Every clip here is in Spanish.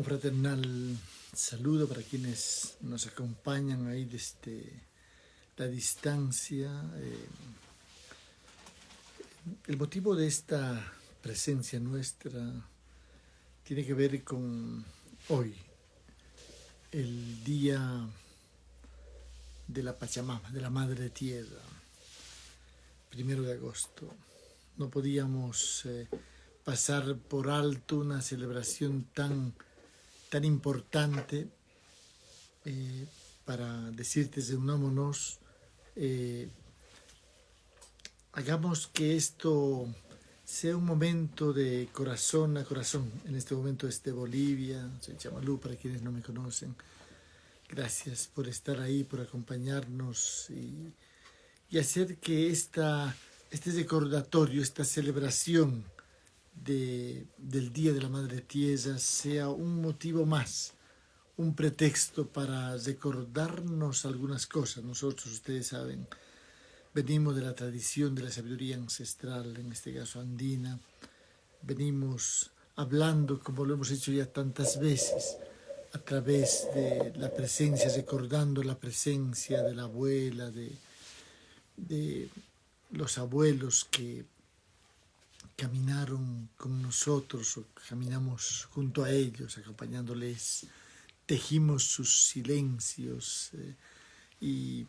Un fraternal saludo para quienes nos acompañan ahí desde la distancia. Eh, el motivo de esta presencia nuestra tiene que ver con hoy, el día de la Pachamama, de la Madre Tierra, primero de agosto. No podíamos eh, pasar por alto una celebración tan tan importante eh, para decirte de unámonos, eh, hagamos que esto sea un momento de corazón a corazón. En este momento de Bolivia, soy Chamalú para quienes no me conocen. Gracias por estar ahí, por acompañarnos y, y hacer que esta, este recordatorio, esta celebración del Día de la Madre Tierra sea un motivo más, un pretexto para recordarnos algunas cosas. Nosotros, ustedes saben, venimos de la tradición de la sabiduría ancestral, en este caso andina, venimos hablando, como lo hemos hecho ya tantas veces, a través de la presencia, recordando la presencia de la abuela, de, de los abuelos que caminaron con nosotros o caminamos junto a ellos, acompañándoles, tejimos sus silencios eh, y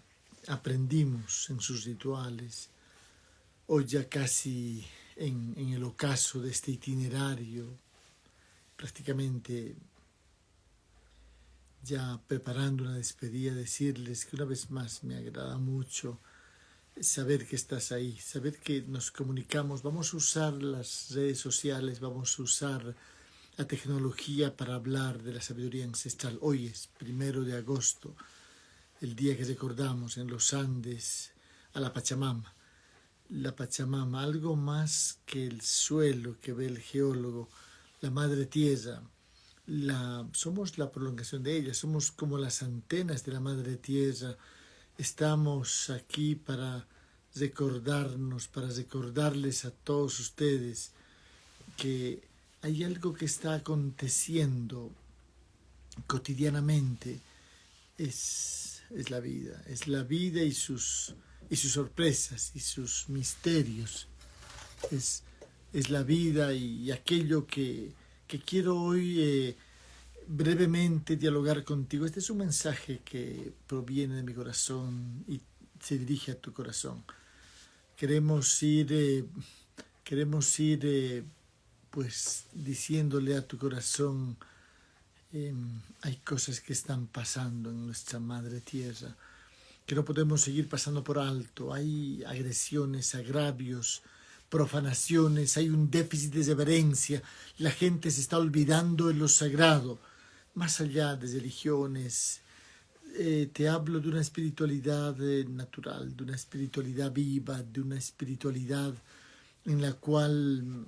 aprendimos en sus rituales. Hoy ya casi en, en el ocaso de este itinerario, prácticamente ya preparando una despedida, decirles que una vez más me agrada mucho saber que estás ahí, saber que nos comunicamos, vamos a usar las redes sociales, vamos a usar la tecnología para hablar de la sabiduría ancestral. Hoy es primero de agosto, el día que recordamos en los Andes a la Pachamama. La Pachamama, algo más que el suelo que ve el geólogo, la madre tierra, la, somos la prolongación de ella, somos como las antenas de la madre tierra, Estamos aquí para recordarnos, para recordarles a todos ustedes que hay algo que está aconteciendo cotidianamente. Es, es la vida, es la vida y sus, y sus sorpresas y sus misterios. Es, es la vida y, aquello que, que quiero hoy... Eh, brevemente dialogar contigo. Este es un mensaje que proviene de mi corazón y se dirige a tu corazón. Queremos ir, eh, queremos ir eh, pues diciéndole a tu corazón, em, hay cosas que están pasando en nuestra madre tierra, que no podemos seguir pasando por alto. Hay agresiones, agravios, profanaciones, hay un déficit de reverencia, la gente se está olvidando de lo sagrado más allá de religiones, eh, te hablo de una espiritualidad eh, natural, de una espiritualidad viva, de una espiritualidad en la cual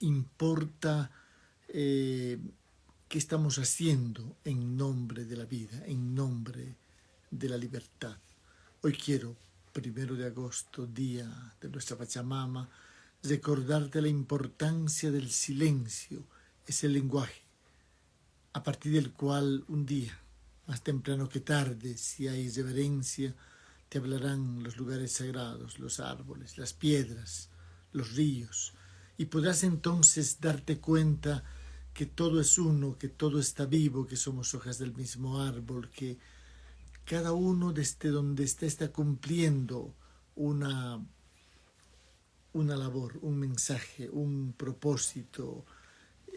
importa eh, qué estamos haciendo en nombre de la vida, en nombre de la libertad. Hoy quiero, primero de agosto, día de nuestra Pachamama, recordarte la importancia del silencio, ese lenguaje a partir del cual un día, más temprano que tarde, si hay reverencia, te hablarán los lugares sagrados, los árboles, las piedras, los ríos, y podrás entonces darte cuenta que todo es uno, que todo está vivo, que somos hojas del mismo árbol, que cada uno desde donde está está cumpliendo una, una labor, un mensaje, un propósito,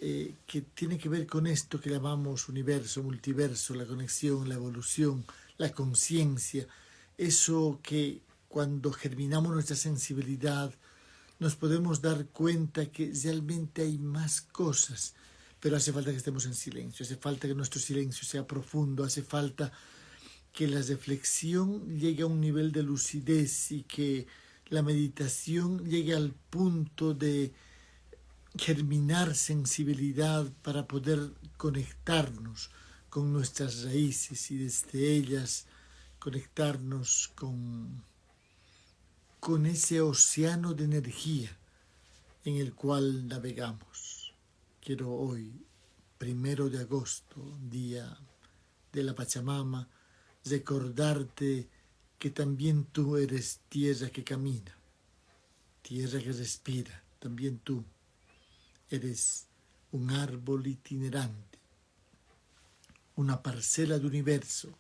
eh, que tiene que ver con esto que llamamos universo, multiverso, la conexión, la evolución, la conciencia, eso que cuando germinamos nuestra sensibilidad nos podemos dar cuenta que realmente hay más cosas, pero hace falta que estemos en silencio, hace falta que nuestro silencio sea profundo, hace falta que la reflexión llegue a un nivel de lucidez y que la meditación llegue al punto de germinar sensibilidad para poder conectarnos con nuestras raíces y desde ellas conectarnos con, con ese océano de energía en el cual navegamos. Quiero hoy, primero de agosto, día de la Pachamama, recordarte que también tú eres tierra que camina, tierra que respira, también tú eres un árbol itinerante, una parcela de universo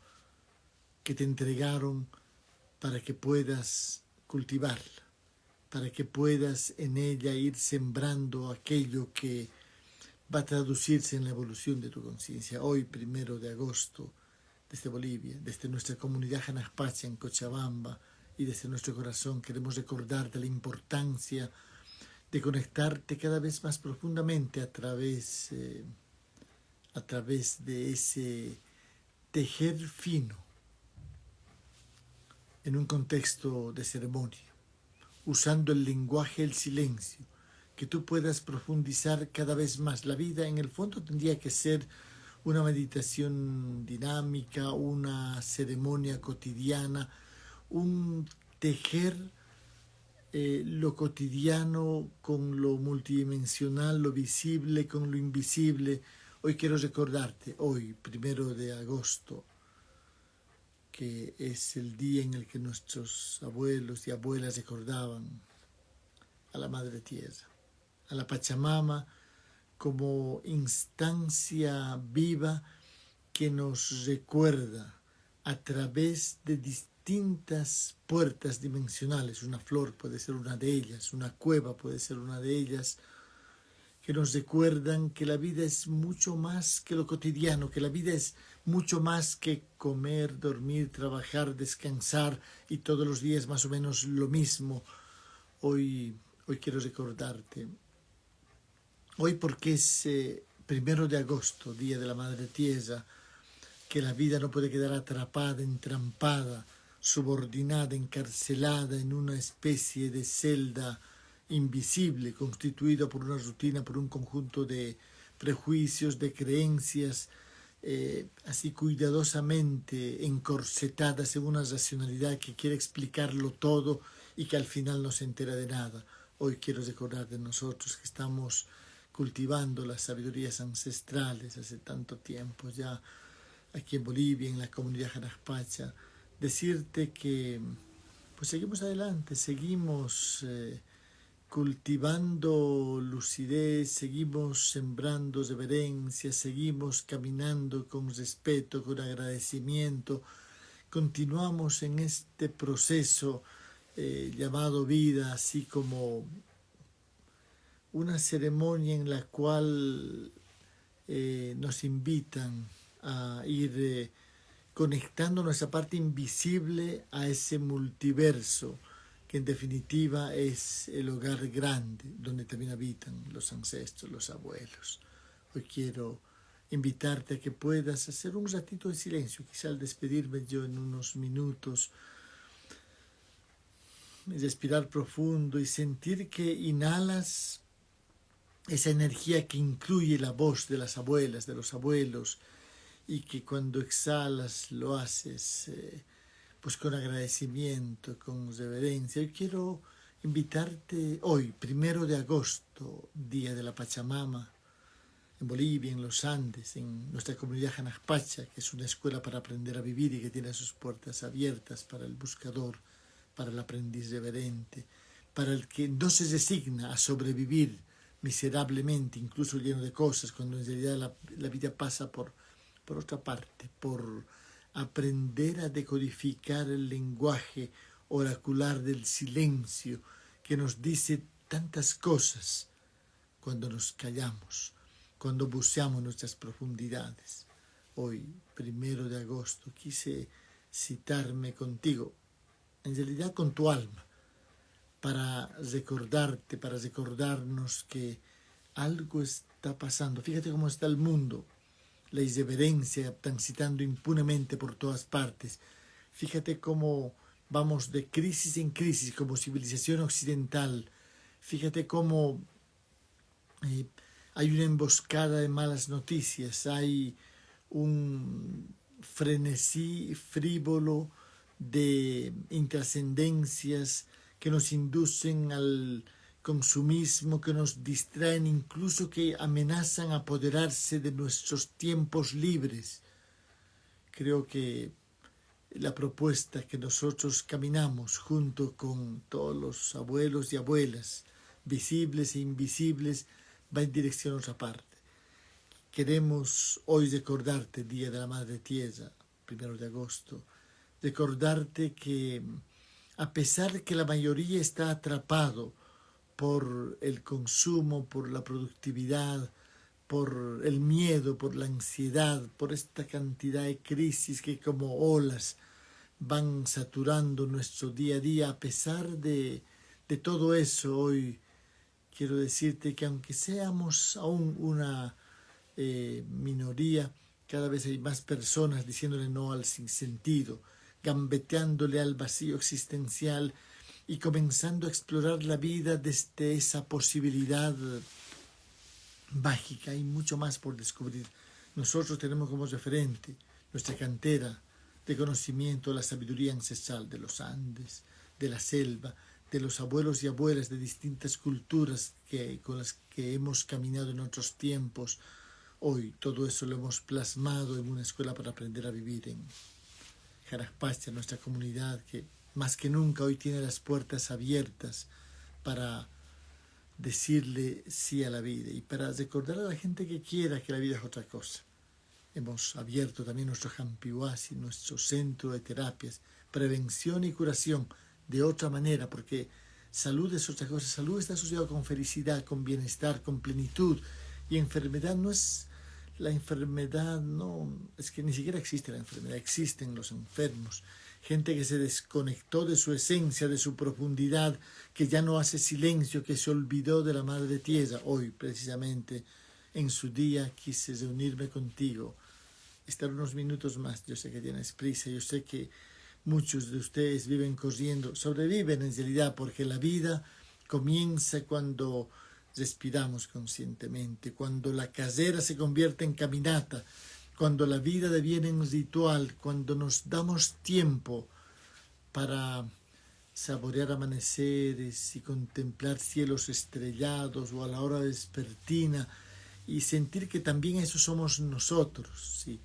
que te entregaron para que puedas cultivarla, para que puedas en ella ir sembrando aquello que va a traducirse en la evolución de tu conciencia. Hoy, primero de agosto, desde Bolivia, desde nuestra comunidad Janaspacha en Cochabamba y desde nuestro corazón, queremos recordarte la importancia conectarte cada vez más profundamente a través, eh, a través de ese tejer fino en un contexto de ceremonia, usando el lenguaje el silencio, que tú puedas profundizar cada vez más. La vida en el fondo tendría que ser una meditación dinámica, una ceremonia cotidiana, un tejer eh, lo cotidiano con lo multidimensional, lo visible con lo invisible. Hoy quiero recordarte, hoy, primero de agosto, que es el día en el que nuestros abuelos y abuelas recordaban a la Madre Tierra a la Pachamama como instancia viva que nos recuerda a través de distintas puertas dimensionales. Una flor puede ser una de ellas, una cueva puede ser una de ellas, que nos recuerdan que la vida es mucho más que lo cotidiano, que la vida es mucho más que comer, dormir, trabajar, descansar y todos los días más o menos lo mismo. Hoy, hoy quiero recordarte Hoy porque es eh, primero de agosto, Día de la Madre Tierra, que la vida no puede quedar atrapada, entrampada, subordinada, encarcelada en una especie de celda invisible, constituida por una rutina, por un conjunto de prejuicios, de creencias, eh, así cuidadosamente encorsetadas en una racionalidad que quiere explicarlo todo y que al final no se entera de nada. Hoy quiero recordar de nosotros que estamos cultivando las sabidurías ancestrales hace tanto tiempo ya aquí en Bolivia, en la comunidad Jaraspacha, decirte que pues seguimos adelante, seguimos eh, cultivando lucidez, seguimos sembrando reverencia, seguimos caminando con respeto, con agradecimiento, continuamos en este proceso eh, llamado vida, así como una ceremonia en la cual eh, nos invitan a ir conectando nuestra parte invisible a ese multiverso que en definitiva es el hogar grande donde también habitan los ancestros, los abuelos. Hoy quiero invitarte a que puedas hacer un ratito de silencio, quizá al despedirme yo en unos minutos, respirar profundo y sentir que inhalas esa energía que incluye la voz de las abuelas, de los abuelos, y que cuando exhalas lo haces eh, pues con agradecimiento, con reverencia. Yo quiero invitarte hoy, primero de agosto, día de la Pachamama, en Bolivia, en los Andes, en nuestra comunidad Janaspacha, que es una escuela para aprender a vivir y que tiene sus puertas abiertas para el buscador, para el aprendiz reverente, para el que no se resigna a sobrevivir miserablemente, incluso lleno de cosas, cuando en realidad la, vida pasa por, por otra parte, por aprender a decodificar el lenguaje oracular del silencio que nos dice tantas cosas cuando nos callamos, cuando buceamos nuestras profundidades. Hoy, primero de agosto, quise citarme contigo, en realidad con tu alma, para recordarte, para recordarnos que algo está pasando. Fíjate cómo está el mundo, la irreverencia transitando impunemente por todas partes. Fíjate cómo vamos de crisis en crisis como civilización occidental. Fíjate cómo eh, hay una emboscada de malas noticias, hay un frenesí frívolo de intrascendencias que nos inducen al consumismo que nos distraen, incluso que amenazan apoderarse de nuestros tiempos libres. Creo que la propuesta que nosotros caminamos junto con todos los abuelos y abuelas, visibles e invisibles, va en dirección a otra parte. Queremos hoy recordarte, Día de la Madre Tierra, primero de agosto, recordarte que a pesar de que la mayoría está atrapado por el consumo, por la productividad, por el miedo, por la ansiedad, por esta cantidad de crisis que como olas van saturando nuestro día a día, a pesar de, de todo eso, hoy quiero decirte que aunque seamos aún una eh, minoría, cada vez hay más personas diciéndole no al sinsentido, gambeteándole al vacío existencial y comenzando a explorar la vida desde esa posibilidad mágica. Hay mucho más por descubrir. Nosotros tenemos como referente nuestra cantera de conocimiento, la sabiduría ancestral de los Andes, de la selva, de los abuelos y abuelas de distintas culturas que, con las que hemos caminado en otros tiempos. Hoy todo eso lo hemos plasmado en una escuela para aprender a vivir en Jaraspacha, nuestra comunidad que más que nunca hoy tiene las puertas abiertas para decirle sí a la vida y para recordar a la gente que quiera que la vida es otra cosa. Hemos abierto también nuestro Jampiwasi, nuestro centro de terapias, prevención y curación de otra manera, porque salud es otra cosa. Salud está asociado con felicidad, con bienestar, con plenitud. Y enfermedad no es la enfermedad, no, es que ni siquiera existe la enfermedad, existen los enfermos. Gente que se desconectó de su esencia, de su profundidad, que ya no hace silencio, que se olvidó de la Madre Tierra. Hoy, precisamente, en su día, quise reunirme contigo, estar unos minutos más. Yo sé que tienes prisa, yo sé que Muchos de ustedes viven corriendo, sobreviven en realidad porque la vida comienza cuando respiramos conscientemente, cuando la casera se convierte en caminata, cuando la vida deviene un ritual, cuando nos damos tiempo para saborear amaneceres y contemplar cielos estrellados o a la hora vespertina y sentir que también eso somos nosotros. ¿sí?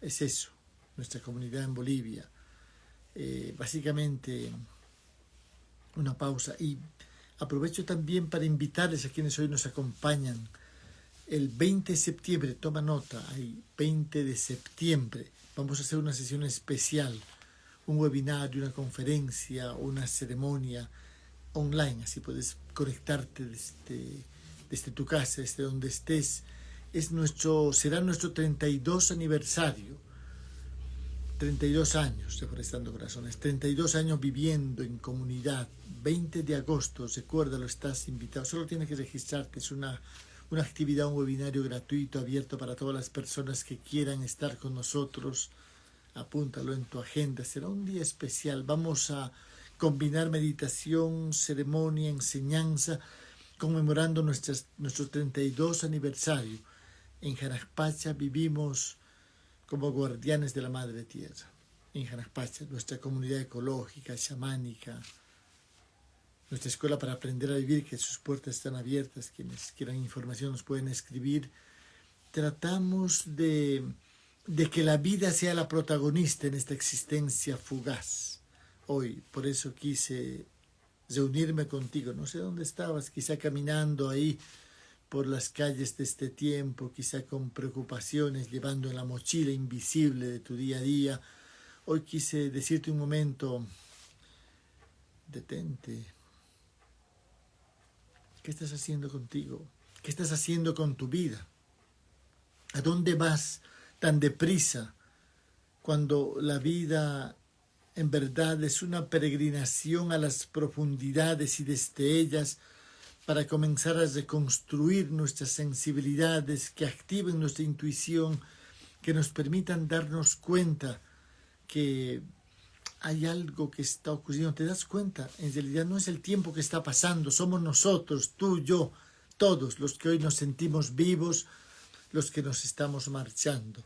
es eso, nuestra comunidad en Bolivia. Eh, básicamente, una pausa. Y aprovecho también para invitarles a quienes hoy nos acompañan. El 20 de septiembre, toma nota, hay 20 de septiembre, vamos a hacer una sesión especial, un webinario, una conferencia, una ceremonia online, así puedes conectarte desde, desde tu casa, desde donde estés. Es nuestro, será nuestro 32 aniversario. 32 años Reforestando Corazones, 32 años viviendo en comunidad, 20 de agosto, recuérdalo, estás invitado, solo tienes que registrarte, es una, una actividad, un webinario gratuito, abierto para todas las personas que quieran estar con nosotros, apúntalo en tu agenda, será un día especial, vamos a combinar meditación, ceremonia, enseñanza, conmemorando nuestras, nuestro 32 aniversario. En Jaraspacha vivimos como guardianes de la Madre Tierra. En Janaspacha, nuestra comunidad ecológica, chamánica, nuestra escuela para aprender a vivir, que sus puertas están abiertas, quienes quieran información nos pueden escribir. Tratamos de, de que la vida sea la protagonista en esta existencia fugaz. Hoy, por eso quise reunirme contigo. No sé dónde estabas, quizá caminando ahí por las calles de este tiempo, quizá con preocupaciones, llevando en la mochila invisible de tu día a día. Hoy quise decirte un momento, detente. ¿Qué estás haciendo contigo? ¿Qué estás haciendo con tu vida? ¿A dónde vas tan deprisa cuando la vida en verdad es una peregrinación a las profundidades y desde ellas para comenzar a reconstruir nuestras sensibilidades, que activen nuestra intuición, que nos permitan darnos cuenta que hay algo que está ocurriendo. ¿Te das cuenta? En realidad no es el tiempo que está pasando, somos nosotros, tú, yo, todos los que hoy nos sentimos vivos, los que nos estamos marchando,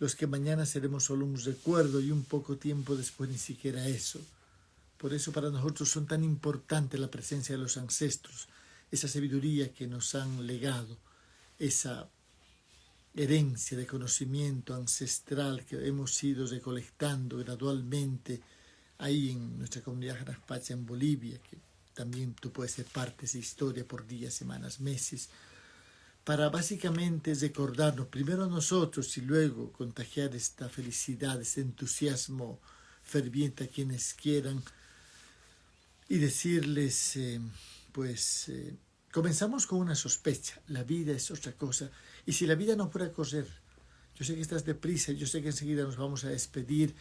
los que mañana seremos solo un recuerdo y un poco tiempo después ni siquiera eso. Por eso para nosotros son tan importantes la presencia de los ancestros, esa sabiduría que nos han legado, esa herencia de conocimiento ancestral que hemos ido recolectando gradualmente ahí en nuestra comunidad Jaraspacha en Bolivia, que también tú puedes ser parte de esa historia por días, semanas, meses, para básicamente recordarnos primero a nosotros y luego contagiar esta felicidad, este entusiasmo ferviente a quienes quieran y decirles, eh, pues, eh, comenzamos con una sospecha, la vida es otra cosa, y si la vida no fuera correr, yo sé que estás deprisa, yo sé que enseguida nos vamos a despedir,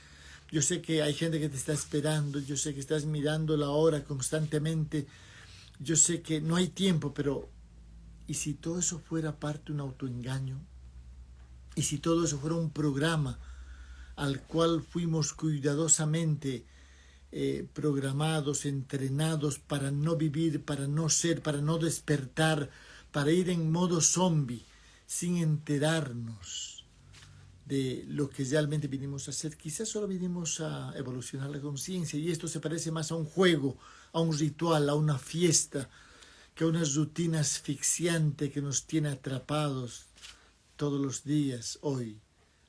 yo sé que hay gente que te está esperando, yo sé que estás mirando la hora constantemente, yo sé que no hay tiempo, pero ¿y si todo eso fuera parte de un autoengaño? ¿Y si todo eso fuera un programa al cual fuimos cuidadosamente eh, programados, entrenados para no vivir, para no ser, para no despertar, para ir en modo zombie, sin enterarnos de lo que realmente vinimos a hacer. Quizás solo vinimos a evolucionar la conciencia y esto se parece más a un juego, a un ritual, a una fiesta, que a una rutina asfixiante que nos tiene atrapados todos los días hoy,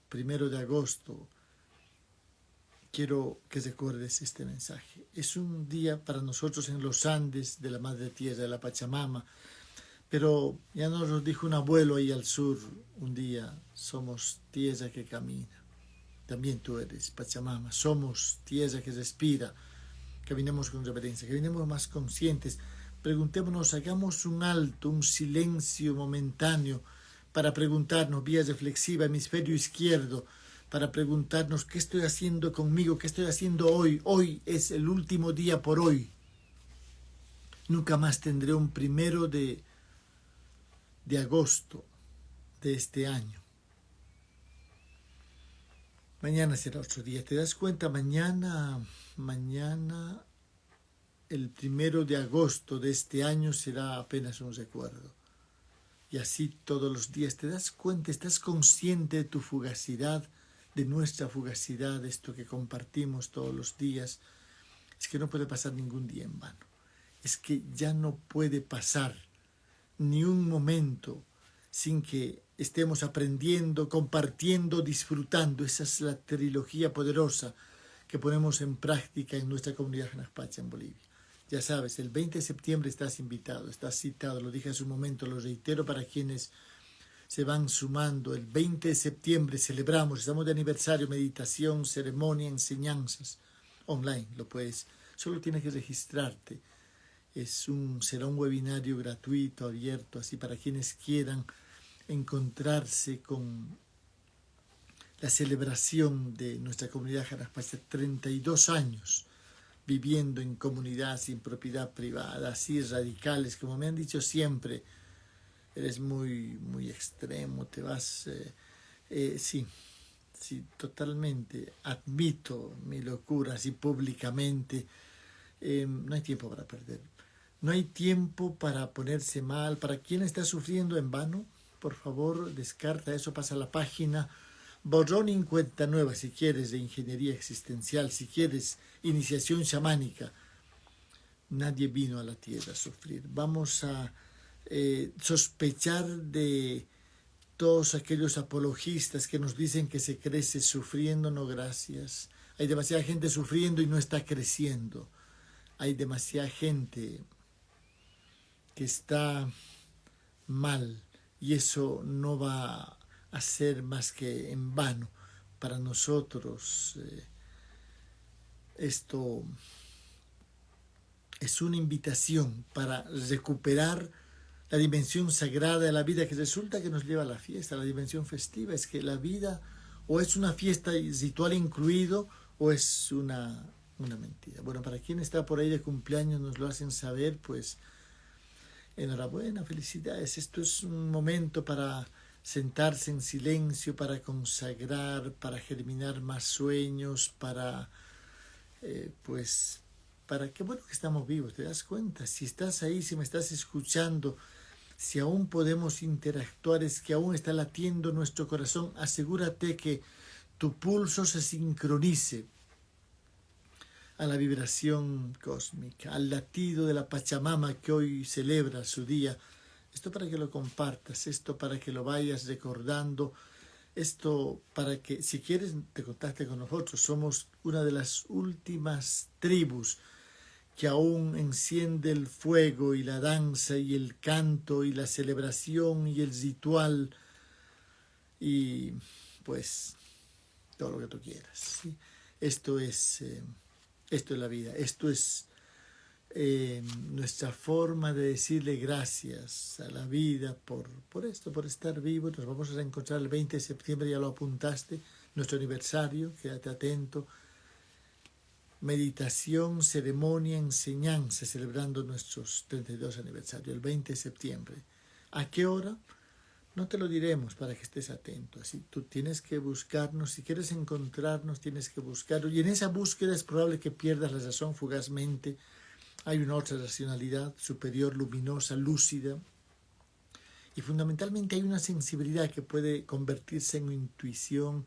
primero de agosto. Quiero que recuerdes este mensaje. Es un día para nosotros en los Andes de la Madre Tierra, de la Pachamama, pero ya nos lo dijo un abuelo ahí al sur un día, somos tierra que camina. También tú eres Pachamama, somos tierra que respira. Caminemos con reverencia, caminemos más conscientes. Preguntémonos, hagamos un alto, un silencio momentáneo para preguntarnos, vía reflexiva, hemisferio izquierdo, para preguntarnos qué estoy haciendo conmigo, qué estoy haciendo hoy. Hoy es el último día por hoy. Nunca más tendré un primero de de agosto de este año. Mañana será otro día. ¿Te das cuenta? Mañana, mañana, el primero de agosto de este año será apenas un recuerdo. Y así todos los días. ¿Te das cuenta? ¿Estás consciente de tu fugacidad, de nuestra fugacidad, esto que compartimos todos los días? Es que no puede pasar ningún día en vano. Es que ya no puede pasar ni un momento sin que estemos aprendiendo, compartiendo, disfrutando. Esa es la trilogía poderosa que ponemos en práctica en nuestra comunidad Janaspacha en Bolivia. Ya sabes, el 20 de septiembre estás invitado, estás citado, lo dije hace un momento, lo reitero para quienes se van sumando. El 20 de septiembre celebramos, estamos de aniversario, meditación, ceremonia, enseñanzas online. Lo puedes, solo tienes que registrarte es un, será un webinario gratuito, abierto, así para quienes quieran encontrarse con la celebración de nuestra comunidad Jaraspacha, 32 años viviendo en comunidad sin propiedad privada, así radicales, como me han dicho siempre, eres muy, muy extremo, te vas, eh, eh, sí, sí, totalmente, admito mi locura así públicamente, eh, no hay tiempo para perder. No hay tiempo para ponerse mal. Para quien está sufriendo en vano, por favor, descarta eso, pasa a la página. Borrón en cuenta nueva, si quieres, de ingeniería existencial, si quieres, iniciación chamánica. Nadie vino a la tierra a sufrir. Vamos a eh, sospechar de todos aquellos apologistas que nos dicen que se crece sufriendo, no gracias. Hay demasiada gente sufriendo y no está creciendo. Hay demasiada gente que está mal y eso no va a ser más que en vano para nosotros. Eh, esto es una invitación para recuperar la dimensión sagrada de la vida que resulta que nos lleva a la fiesta, la dimensión festiva, es que la vida o es una fiesta ritual incluido o es una, una mentira. Bueno, para quien está por ahí de cumpleaños nos lo hacen saber, pues enhorabuena, felicidades. Esto es un momento para sentarse en silencio, para consagrar, para germinar más sueños, para, eh, pues, para qué bueno que estamos vivos, ¿te das cuenta? Si estás ahí, si me estás escuchando, si aún podemos interactuar, es que aún está latiendo nuestro corazón, asegúrate que tu pulso se sincronice. a la vibración cósmica, al latido de la Pachamama que hoy celebra su día. Esto para que lo compartas, esto para que lo vayas recordando, esto para que si quieres te contacte con nosotros. Somos una de las últimas tribus que aún enciende el fuego y la danza y el canto y la celebración y el ritual y pues todo lo que tú quieras. Esto es... Eh, esto es la vida, esto es eh, nuestra forma de decirle gracias a la vida por, por esto, por estar vivo. Nos vamos a encontrar el 20 de septiembre, ya lo apuntaste, nuestro aniversario, quédate atento. Meditación, ceremonia, enseñanza, celebrando nuestros 32 aniversarios, el 20 de septiembre. ¿A qué hora? No te lo diremos para que estés atento. Así tú tienes que buscarnos. Si quieres encontrarnos, tienes que buscarlo. Y en esa búsqueda es probable que pierdas la razón fugazmente. Hay una otra racionalidad superior, luminosa, lúcida. Y fundamentalmente hay una sensibilidad que puede convertirse en intuición.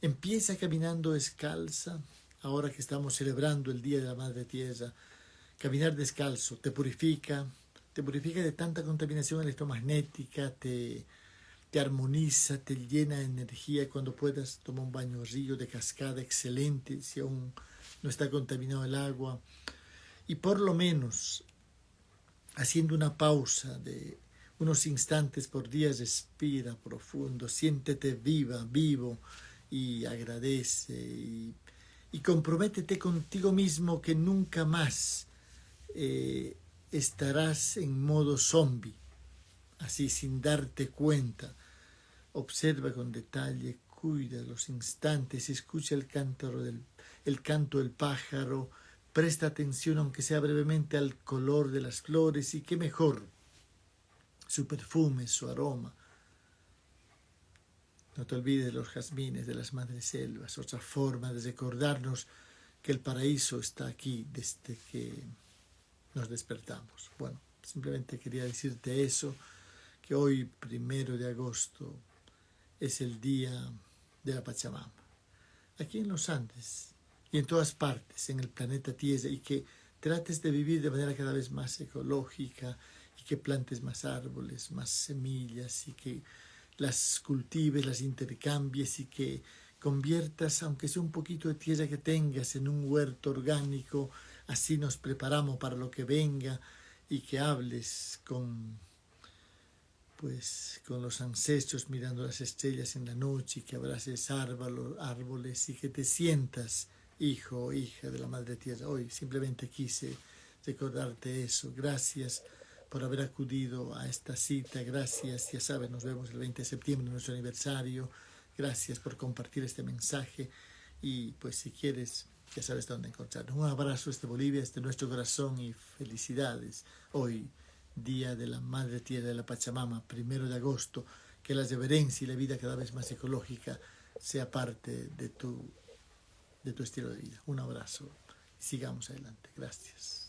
Empieza caminando descalza, ahora que estamos celebrando el Día de la Madre Tierra. Caminar descalzo te purifica, te purifica de tanta contaminación electromagnética, te, armoniza, te llena de energía. Cuando puedas, toma un baño río de cascada excelente, si aún no está contaminado el agua. Y por lo menos, haciendo una pausa de unos instantes por día, respira profundo, siéntete viva, vivo y agradece y, y comprométete contigo mismo que nunca más eh, estarás en modo zombie, así sin darte cuenta. Observa con detalle, cuida los instantes, escucha el, del, el canto del pájaro, presta atención aunque sea brevemente al color de las flores y qué mejor, su perfume, su aroma. No te olvides de los jazmines de las madres selvas, otra forma de recordarnos que el paraíso está aquí desde que nos despertamos. Bueno, simplemente quería decirte eso, que hoy, primero de agosto, es el día de la Pachamama. Aquí en los Andes y en todas partes, en el planeta Tierra, y que trates de vivir de manera cada vez más ecológica y que plantes más árboles, más semillas y que las cultives, las intercambies y que conviertas, aunque sea un poquito de tierra que tengas, en un huerto orgánico así nos preparamos para lo que venga y que hables con pues con los ancestros mirando las estrellas en la noche y que abraces árboles y que te sientas hijo o hija de la Madre Tierra. Hoy simplemente quise recordarte eso. Gracias por haber acudido a esta cita. Gracias, ya sabes, nos vemos el 20 de septiembre, nuestro aniversario. Gracias por compartir este mensaje y pues si quieres ya sabes dónde encontrarnos. Un abrazo desde Bolivia, desde nuestro corazón y felicidades. Hoy, Día de la Madre Tierra de la Pachamama, primero de agosto, que la reverencia y la vida cada vez más ecológica sea parte de tu, de tu estilo de vida. Un abrazo sigamos adelante. Gracias.